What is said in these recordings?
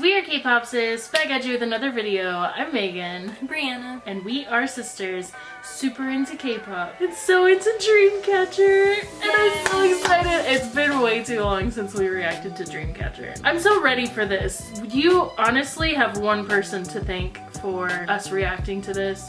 we are K-Popsis, back at you with another video. I'm Megan. Brianna. And we are sisters, super into K-pop. And so into Dreamcatcher. And I'm so excited. It's been way too long since we reacted to Dreamcatcher. I'm so ready for this. You honestly have one person to thank for us reacting to this.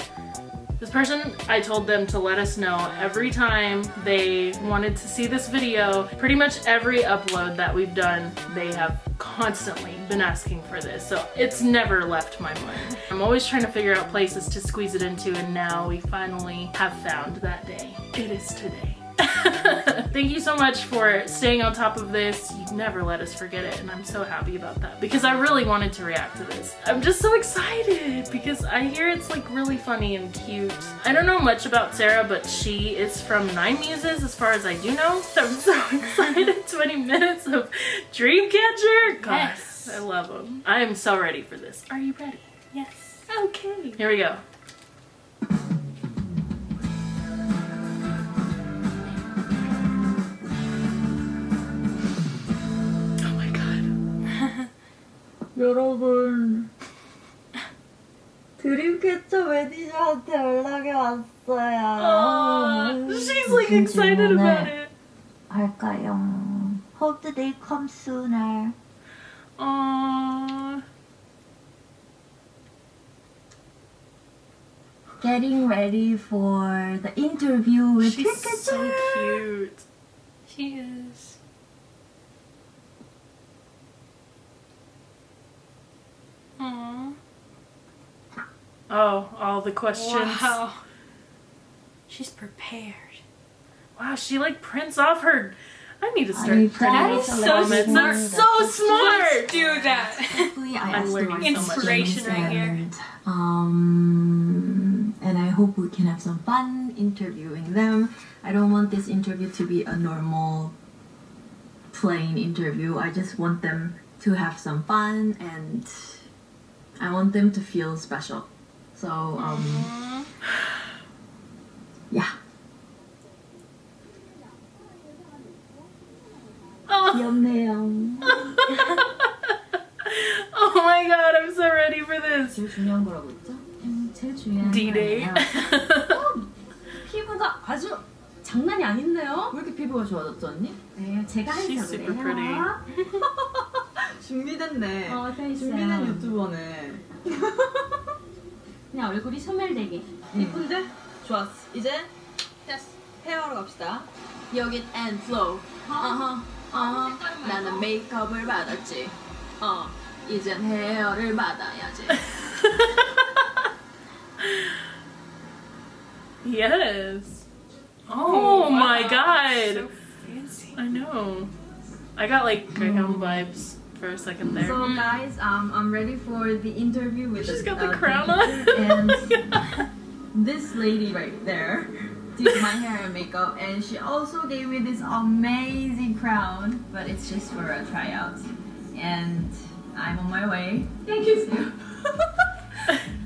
This person, I told them to let us know every time they wanted to see this video. Pretty much every upload that we've done, they have constantly been asking for this. So it's never left my mind. I'm always trying to figure out places to squeeze it into and now we finally have found that day. It is today. Thank you so much for staying on top of this. You never let us forget it and I'm so happy about that because I really wanted to react to this. I'm just so excited because I hear it's like really funny and cute. I don't know much about Sarah but she is from Nine Muses as far as I do know. So I'm so excited. 20 minutes of Dreamcatcher. God, Yes. I love them. I am so ready for this. Are you ready? Yes. Okay. Here we go. 여러분 드림캐쳐 매니저한테 연락이 왔어요. Oh, she's like excited about it. 할까요? Hope the day comes sooner. Aww. Getting ready for the interview with She's so Dreamcatcher. cute. She is. Aww. Oh, all the questions. Wow. She's prepared. Wow, she like prints off her. I need to start I printing promise those so comments. They're smart. so smart. Do that. I I'm learning right so much. Inspiration right here. and, Um, and I hope we can have some fun interviewing them. I don't want this interview to be a normal, plain interview. I just want them to have some fun and I want them to feel special. So, um, Aww. yeah. Oh. 귀엽네요. oh my god, I'm so ready for this. 제일 중요한 거라고 했죠? 음, 제일 중요한 D-Day. 거예요. 피부가 아주 장난이 아닌데요? 왜 이렇게 피부가 좋아졌죠, 언니? 네, 제가 She's 해서 super 그래요. 준비됐네. 어, 돼 있어요. 준비된 유튜버네. 그냥 얼굴이 소멸되게. 예쁜데? 좋았어. 이제 됐어. 헤어로 갑시다. 여긴 앤 플로우. 어허, 어허. 나는 메이크업을 받았지. 어, 이젠 헤어를 받아야지. yes. Oh, my wow. god. So fancy. I know. I got like Greyhound vibes for a second there. So guys, um, I'm ready for the interview with She's the, got the uh, crown teacher. on. and this lady right there did my hair and makeup, and she also gave me this amazing crown, but it's just for a tryout. And I'm on my way. Thank you. To,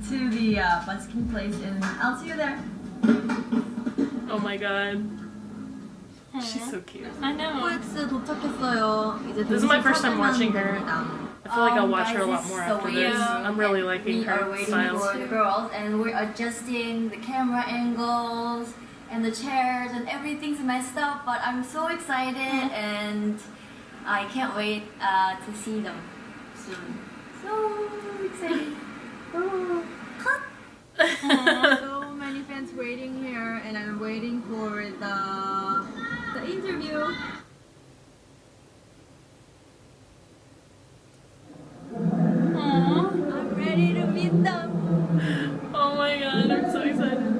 to the uh, busking place, and I'll see you there. oh my god. She's so cute. I know. OX 도착했어요. This is my first time watching her. Um, I feel like I'll um, watch her a lot more after this. I'm really liking her style. We are waiting for the girls and we're adjusting the camera angles and the chairs and everything's messed up but I'm so excited mm-hmm. and I can't wait uh, to see them soon. So excited. Oh. Cut! so many fans waiting here and I'm waiting for the, the interview. I'm ready to meet them. oh my god, I'm so excited.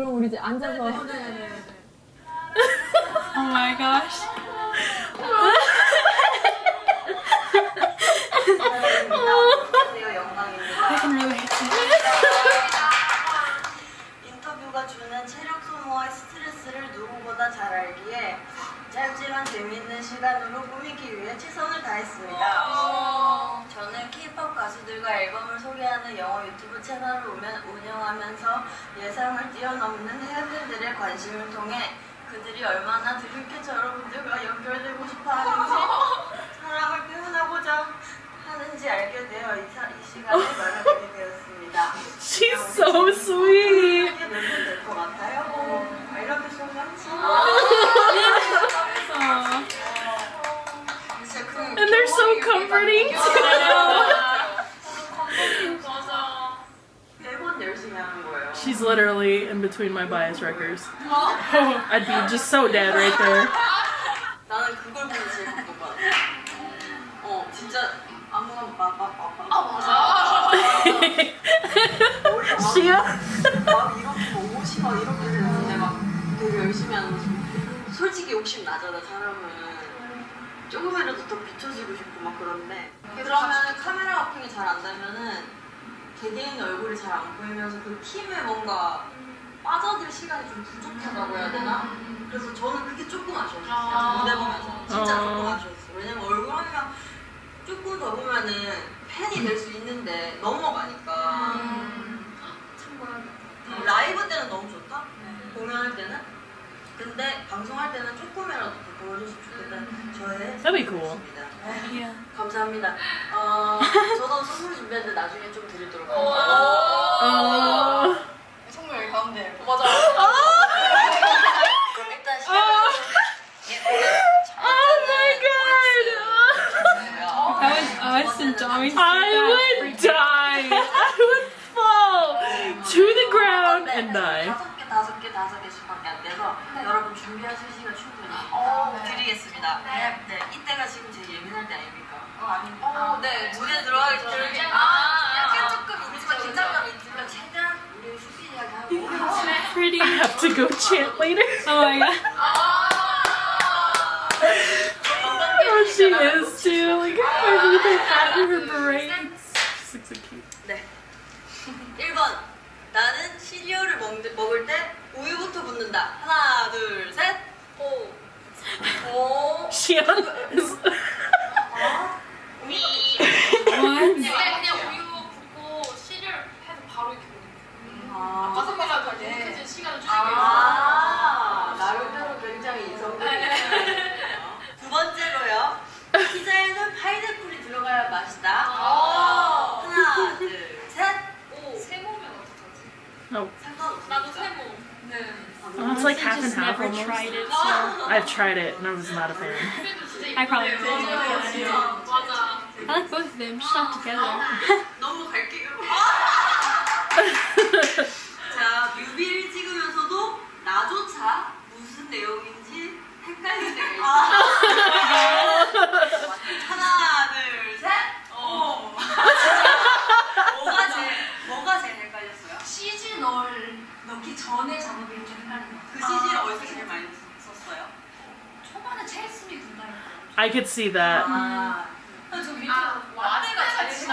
그럼 우리 이제 앉아서. Oh my gosh. I can relate to 인터뷰가 주는 체력 소모와 스트레스를 누구보다 잘 알기에 짧지만 재미있는 시간으로 꾸미기 위해 최선을 다했습니다. 저는 K-pop 가수들과 앨범을 소개하는 영어 유튜브 채널을 운영- 운영하면서 예상을 뛰어넘는 팬들의 관심을 통해 그들이 얼마나 드림캐쳐 여러분들과 연결되고 싶어 하는지 사랑을 표현하고자 하는지 알게 되어 이, 사- 이 시간에 마련하게 되었습니다. She's so sweet. 이게 몇분 될것 같아요? I love you so much. 진짜 그 And they're so comforting too. 매번 열심히 하는 거예요. She's literally in between my bias wreckers. I'd be just so dead right there. 나는 그걸 같아. 어, 진짜 아무나 막막막 아 맞아. Shia? 막 이렇게 막 옷이 막 이렇게 되는데 막 되게 열심히 하는 모습. 솔직히 욕심 나잖아 사람은. 조금이라도 더 비춰지고 싶고 막 그런데 그러면 카메라 워킹이 잘 안 되면은 개개인 얼굴이 잘 안 보이면서 그 팀에 뭔가 빠져들 시간이 좀 부족하다고 해야 되나? 그래서 저는 그게 조금 아쉬웠어요. 무대 보면서 진짜 어. 조금 아쉬웠어요. 왜냐면 얼굴 한명 조금 더 보면은 팬이 될 수 있는데 넘어가니까 음, 라이브 때는 너무 좋다. 공연할 때는. 근데 방송할 때는 조금이라도 더 보여줬으면 좋겠다는 저의 That'd be cool. 생각입니다. 감사합니다. 어, 저도 선물 준비했는데 나중에 좀 드리도록 할게요. Oh. 선물 여기 가운데. 맞아. 그럼 일단 Oh. 시작해보겠습니다. Oh my god. I would die. I would fall to the ground and die. 다섯 개, 다섯 개, 다섯 개씩밖에 안 돼서 여러분 준비하실 시간 충분히 드리겠습니다. 네. 네, 이때가 지금 제일 예민할 때 아닙니까? 어, 아닙니까? 어, 네. 무대 들어가기 전에 아, Pretty. I have to go chant later. Oh my god. Oh, she is too. Like her, with her braids. She looks so cute. 네. 1번. 나는 시리얼을 먹, 먹을 때 우유부터 붓는다. 하나, 둘, 셋. 오. 오. Shion is. What? 그냥 우유 붓고 시리얼 해서 바로 이렇게 아. 번 하고 이렇게 시간을 줄이고 아, 나름대로 굉장히 이성적이네요. 두 번째로요. 피자에는 파인애플이 들어가야 맛있다. 하나, 둘, 셋. 오. 세모면 어떡하지? Oh, 상관없어. 나도 세모 네 oh, it's like half and half almost. tried it, so I've tried it and I was not a fan. I probably. 진짜 맞아 I like both of them, just not together. 너무 갈게요. 자, 뮤비를 찍으면서도 나조차 무슨 내용인지 헷갈릴 때가 있어요. 하나, 둘, 셋. 오. 뭐가 제일, 뭐가 제일 헷갈렸어요? CG 널 넣기 전에 작업이 좀 헷갈린 것그 같아요 CG를 어디서 제일 많이 썼어요? 초반에 체스미 군다니까 I could see that. 아, 저 밑에 와드가 제일 진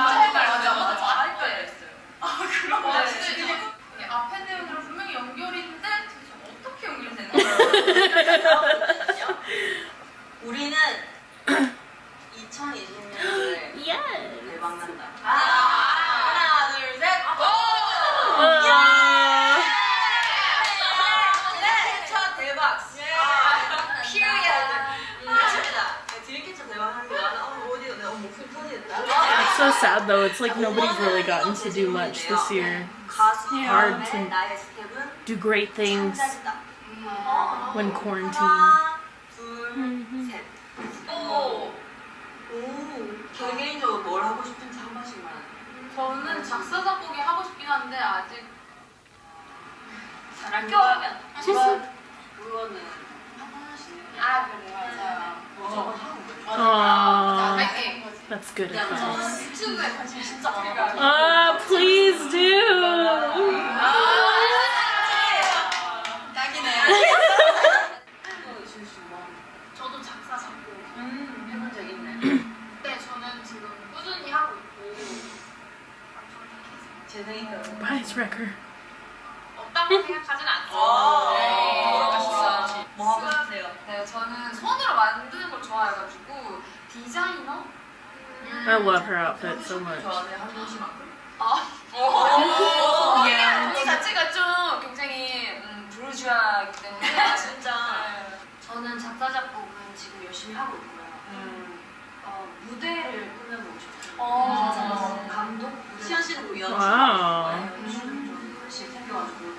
it's like nobody's really gotten to do much this year. It's hard to do great things when quarantined. That's good advice. Ah, please do. 작사 작곡 해본 적 있네. 네. 없다고 생각하진 않죠. 아. 뭐 하고 싶으세요? 네 저는 손으로 만드는 걸 좋아해가지고 디자이너. I love her outfit so much. 아. 음, 아. 네. 저는. 음. 어. 어. 뭐.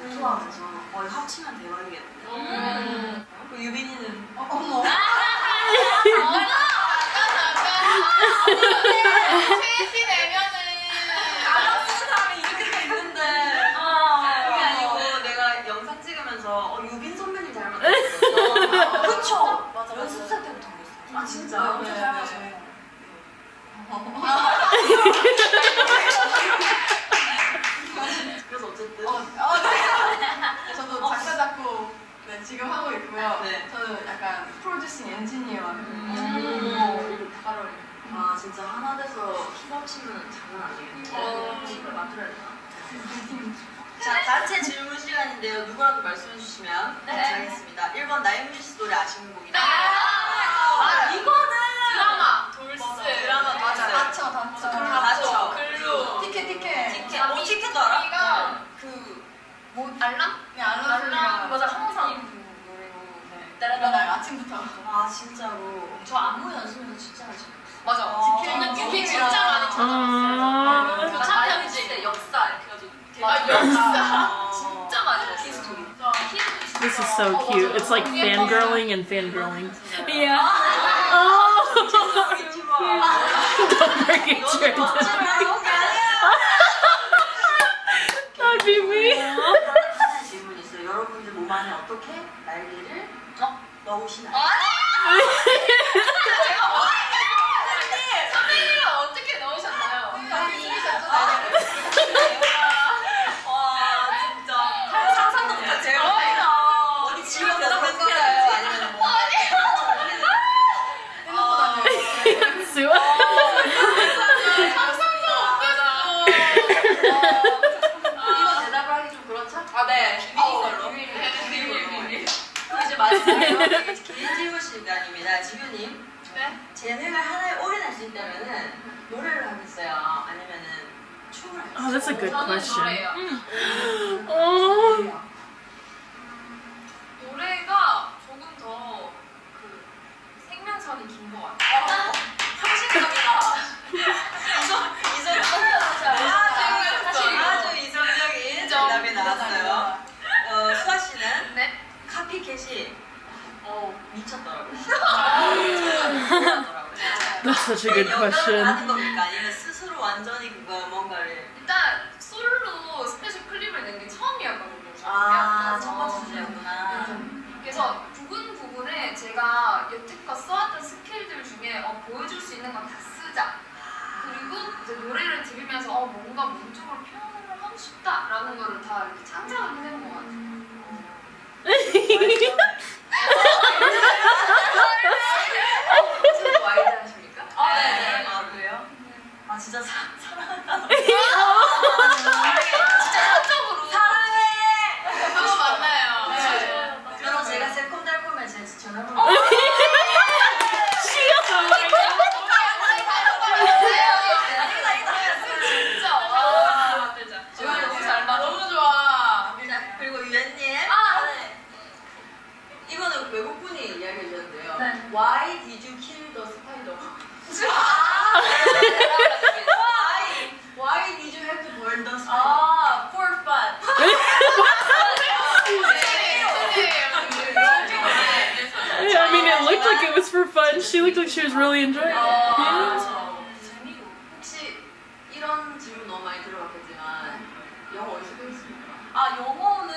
네, 토하면서 거의 합치면 대박이겠는데. 음. 그 유빈이는 어머. 최씨 내면은 알아 쓰는 사람이 이렇게 다 있는데 그게 아니고 내가 영상 찍으면서 어, 유빈 선배님 닮았다고 그쵸? 맞아 연습생 때부터 그랬어 아 진짜? 엄청 닮았어요. 그래서 어쨌든 저도 작사 작곡 네, 지금 하고 있고요. 네. 저는 약간 프로듀싱 엔지니어거든요. 음. 아 진짜 하나 돼서 힘 합치면 장난 아니겠네 어. 팀을 만들어야 되나? 자 단체 질문 시간인데요. 누구라도 말씀해 주시면 네. 감사하겠습니다. 1번 나인뮤지 씨 노래 아시는 곡이다. 아, 이거는 드라마. 돌스. 드라마 맞아 다쳐 다쳐. 다쳐 글로 티켓 티켓. 티켓. 어 티켓도 알아? 우리가 그뭐 알람? 네 알람 알람? 맞아 항상 맨날 아침부터. 아 진짜로. 저 안무 연습에서 진짜 하죠. 맞아. 어. 저는 뮤비 진짜 아. 많이 아. 찾아봤어요. 교차 편지 때 역사 이렇게 해가지고. 맞아. 역사 진짜 많이 히스토리. This is so cute. It's like fangirling and fangirling. Yeah. Oh, 잊지 마 don't forget 너도 your 멋지게 나온 게 아니야 That'd be me. 하나의 질문이 있어요 여러분들 몸 안에 어떻게 날개를 어? 넣으시나요? 이거 대답을 하기 좀 그렇죠? 아 네. 비밀걸로. 비밀. 그럼 이제 마지막으로 긴 질문 시간입니다. 지효님, 네. 재능을 하나에 올인할 수 있다면은 노래를 하겠어요? 아니면은 춤을 하겠어요? Oh, that's a good 저는 question. 노래예요. Oh. 노래가 조금 더 그 생명선이 긴 것 같아요. 상식적이다. 이성, 이성적이다. 사실 이거. 아주 이성적인 인정. 대답이 나왔어요. 어, 수아 씨는 네. Copycat이 어, 미쳤더라고요. That's such a good 영감을 question. 받은 겁니까? 아니면 스스로 완전히 그거 뭔가를 일단 솔로 스페셜 클립을 낸 게 처음이었거든요. 아. 첫 번째 주제였구나. 그래서 부분 부분에 제가 여태껏 써왔던 스킬들 중에 어, 보여줄 수 있는 건 다 쓰자. 그리고 이제 노래를 들으면서 어, 뭔가 몸적으로 표현을 하고 싶다라는 거를 다 이렇게 창작을 해낸 것 같아요. 좀 와닿으십니까? 아, 네. 아, 그래요? 아, 진짜 사, 사랑한다. 진짜 사적으로 사랑해! 그거 맞나요? 네. 여러분, 제가 새콤달콤해 제 전화번호. 진짜 와. 정말 너무 잘 맞아. 너무 좋아. 자, 그리고 유엔님. 아, 이거는 외국분이 이야기해 주셨는데요. 네. Why did you kill the spider? Why? Why did you have to burn the spider? 아, for fun. I mean, it looked like it fun. She looked like she was really enjoying it. Yeah. 재미로. 혹시 이런 질문 너무 많이 들어봤겠지만 영어 어디서 배웠습니까? 아 영어는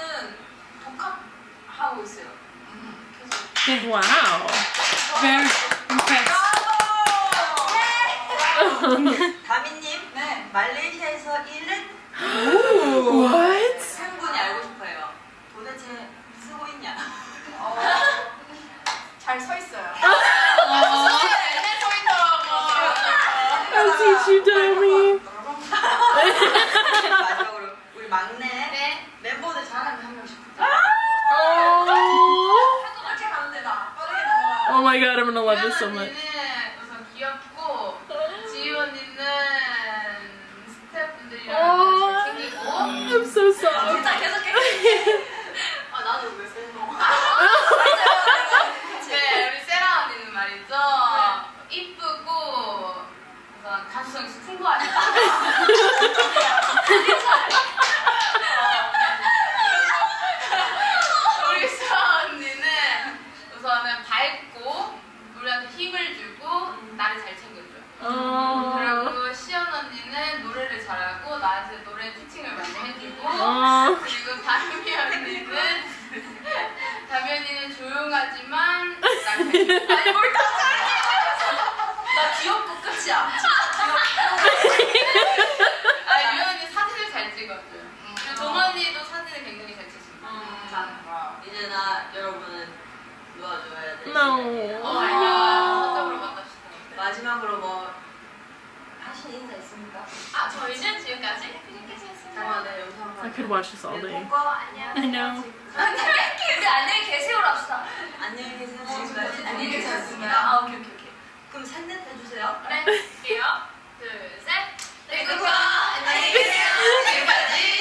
하고 있어요. 계속. Wow. Very impressed. 다미님, 네. 말레이시아에서 일은 What? I'll teach you, Demi. 마지막으로 우리 막내 네. 멤버들 잘하는 한 명씩 부탁. Oh. 이렇게 가면 되다. 빠르게 넘어가. Oh my god, I'm gonna love this so 수연 much. 언니는 우선 귀엽고 지유 언니는 스태프분들이랑 어. 잘 챙기고 I'm so soft. 진짜 계속 계 가수성이 풍부하니까. 우리 수아 언니는 우선은 밝고 우리한테 힘을 주고 나를 잘 챙겨줘요. Oh. 그리고 시연 언니는 노래를 잘하고 나한테 노래 티칭을 많이 해주고 Oh. 그리고 다미 언니는 다미 언니는 조용하지만 날 챙겨. 아니 뭘다 나 귀엽고 끝이야. 아 유연 언니 사진을 잘 찍어줘요. 그리고 동 언니도 사진을 굉장히 잘 찍습니다. 이제 나 여러분은 도와줘야 돼. No. 어 서적으로 만납시다. 마지막으로 뭐 하신 인사 있습니까? 아 저희는 지금까지. 잠깐만 내 영상. I could watch this all day. 뽀뽀 안녕. I know. 우리 안녕히 계세요로 합시다. 안녕히 계세요. 지금까지 안녕히 계셨습니다. 아 오케이 오케이. 그럼 셋넷 해주세요. 네, 할게요. 둘, 셋. 네, 그거 안녕히 계세요. 지금까지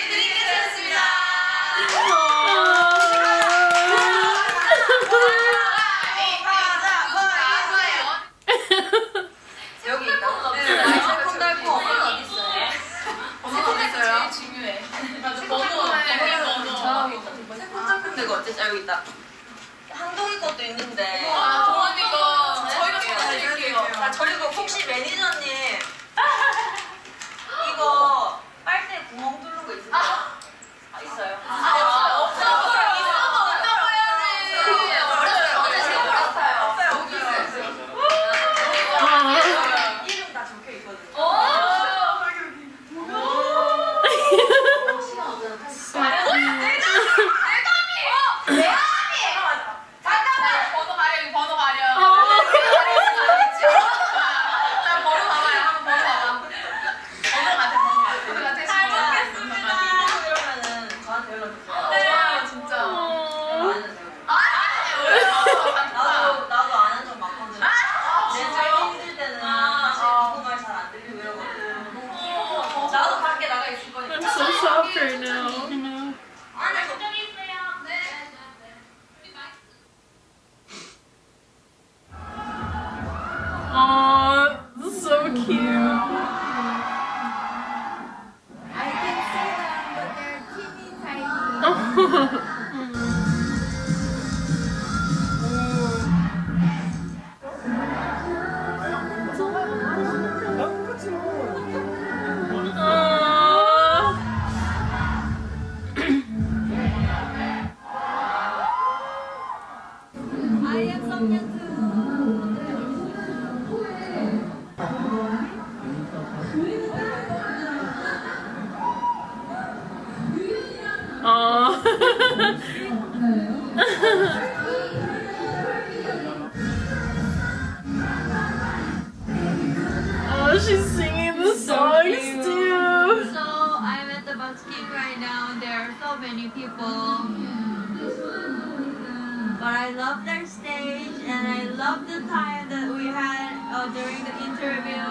love the time that we had uh, during the interview.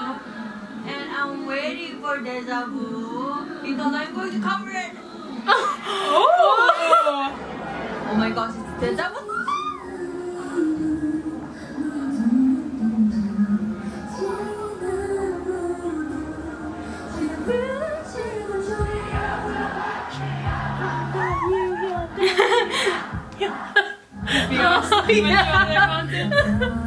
And I'm waiting for Deja Vu because I'm going to cover it. Oh. Oh my gosh, it's Deja Vu. iya.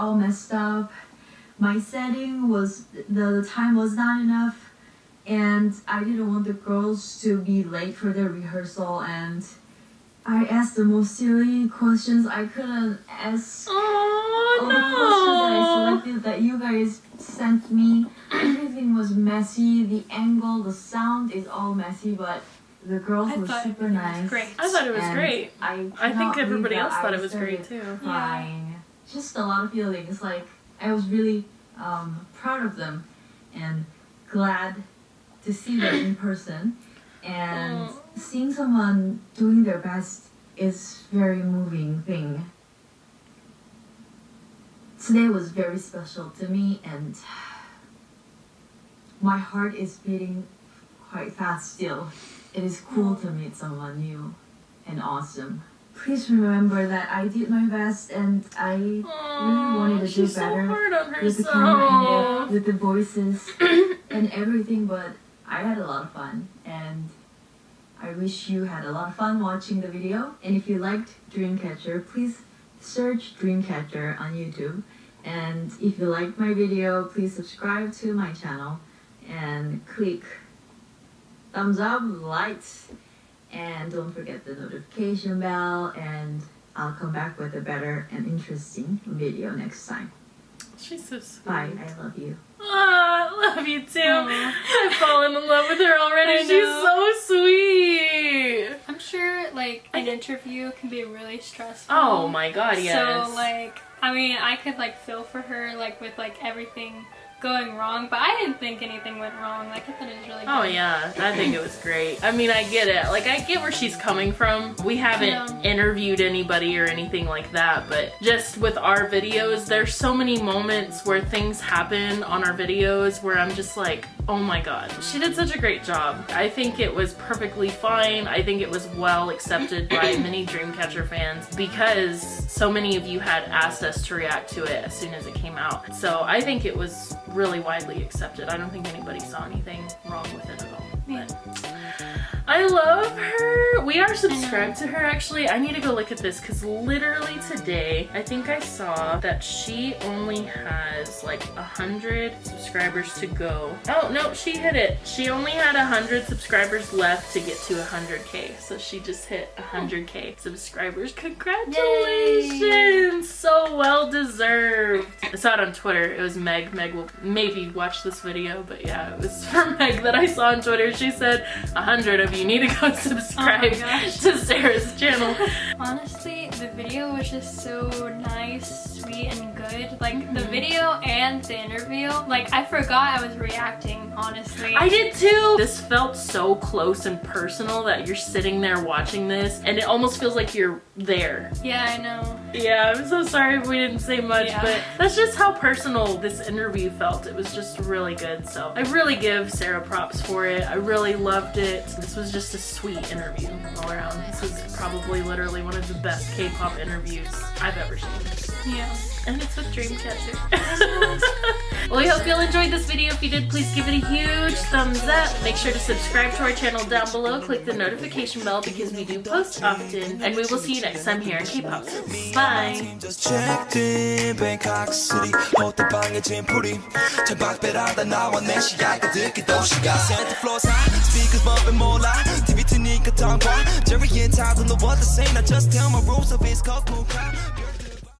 All messed up. My setting was, the time was not enough. And I didn't want the girls to be late for their rehearsal. And I asked the most silly questions I couldn't ask Oh, all the questions that I no. selected that you guys sent me, everything was messy. The angle, the sound is all messy, but the girls I were super nice. great. I thought it was great. I, I think everybody else thought it was great too. Crying. Just a lot of feelings. Like I was really um, proud of them and glad to see them in person. And Oh. seeing someone doing their best is very moving thing. Today was very special to me and my heart is beating quite fast still. It is cool to meet someone new and awesome. Please remember that I did my best and I really wanted to do she's so better hard on with the camera herself. with the voices and everything, but I had a lot of fun and I wish you had a lot of fun watching the video. And if you liked Dreamcatcher, please search Dreamcatcher on YouTube. And if you liked my video, please subscribe to my channel and click thumbs up, lights, and don't forget the notification bell. And I'll come back with a better and interesting video next time. She's so sweet. Bye. I love you. Ah, love you too. Aw. I've fallen in love with her already. I She's know. so sweet. I'm sure like an interview can be really stressful. Oh my god, yes. So like, I mean, I could like feel for her like with like everything going wrong, but I didn't think anything went wrong. Like I thought it was really good. Oh yeah, I think it was great. I mean, I get it. Like, I get where she's coming from. We haven't Yeah. interviewed anybody or anything like that, but just with our videos, there's so many moments where things happen on our videos where I'm just like, oh my god, she did such a great job. I think it was perfectly fine. I think it was well accepted by many Dreamcatcher fans because so many of you had asked us to react to it as soon as it came out. So I think it was really widely accepted. I don't think anybody saw anything wrong with it at all. Yeah. I love her. We are subscribed to her actually. I need to go look at this because literally today, I think I saw that she only has like a hundred subscribers to go. Oh no, she hit it. She only had a hundred subscribers left to get to a hundred K. So she just hit a hundred K subscribers. Congratulations! So well deserved. I saw it on Twitter. It was Meg. Meg will maybe watch this video, but yeah, it was for Meg that I saw on Twitter. She said a hundred of you need to go subscribe oh gosh. to Sarah's channel. Honestly, the video was just so nice, sweet, and good. Like the mm-hmm. video and the interview. Like I forgot I was reacting. Honestly. I did too. This felt so close and personal that you're sitting there watching this and it almost feels like you're there. Yeah, I know. Yeah, I'm so sorry if we didn't say much, Yeah. but that's just how personal this interview felt. It was just really good. So I really give Sarah props for it. I really loved it. This was just a sweet interview all around. This was probably literally one of the best K-pop interviews I've ever seen. Yeah, and it's with Dreamcatcher. well, we hope you all enjoyed this video. If you did, please give it a huge thumbs up. Make sure to subscribe to our channel down below. Click the notification bell because we do post often. And we will see you next time here on K-Pop Bye! In Bangkok to now just tell my rules of his cock